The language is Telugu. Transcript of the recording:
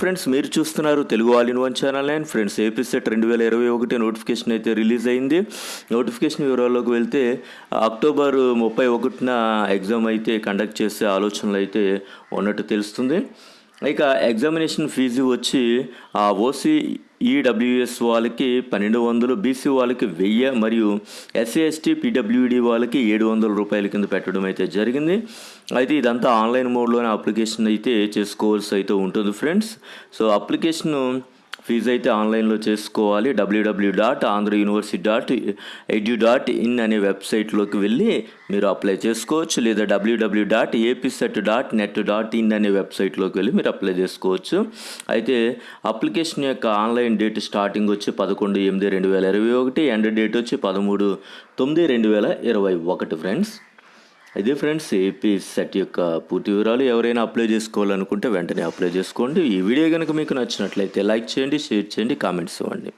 ఫ్రెండ్స్ మీరు చూస్తున్నారు Telugu all in one channel and friends AP SET రెండు వేల ఇరవై ఒకటి నోటిఫికేషన్ అయితే రిలీజ్ అయింది. నోటిఫికేషన్ వివరాల్లోకి వెళ్తే అక్టోబర్ ముప్పై ఒకటిన ఎగ్జామ్ అయితే కండక్ట్ చేసే ఆలోచనలు అయితే ఉన్నట్టు తెలుస్తుంది. ఇక ఎగ్జామినేషన్ ఫీజు వచ్చి ఆ ఓసీ ఈడబ్ల్యూఎస్ వాళ్ళకి పన్నెండు వందలు బీసీ వాళ్ళకి వెయ్యి మరియు ఎస్సీ ఎస్టీ పీడబ్ల్యూడి వాళ్ళకి ఏడు వందల రూపాయల కింద పెట్టడం అయితే జరిగింది. అయితే ఇదంతా ఆన్లైన్ మోడ్లోనే అప్లికేషన్ అయితే చేసుకోవాల్సి అయితే ఉంటుంది ఫ్రెండ్స్. సో అప్లికేషన్ ఫీజు అయితే ఆన్లైన్లో చేసుకోవాలి. WW dot Andhra university dot edu dot in అనే వెబ్సైట్లోకి వెళ్ళి మీరు అప్లై చేసుకోవచ్చు. లేదా WW dot APSET dot net dot in అనే వెబ్సైట్లోకి వెళ్ళి మీరు అప్లై చేసుకోవచ్చు. అయితే అప్లికేషన్ యొక్క ఆన్లైన్ డేట్ స్టార్టింగ్ వచ్చి పదకొండు ఎనిమిది రెండు వేల ఇరవై ఒకటి ఎండ్ డేట్ వచ్చి పదమూడు తొమ్మిది రెండు వేల ఇరవై ఒకటి ఫ్రెండ్స్. ఇది ఫ్రెండ్స్ ఏపీ సెట్ యొక్క పూర్తి వివరాలు ఎవరైనా అప్లై చేసుకోవాలనుకుంటే వెంటనే అప్లై చేసుకోండి. ఈ వీడియో కనుక మీకు నచ్చినట్లయితే లైక్ చేయండి షేర్ చేయండి కామెంట్స్ ఇవ్వండి.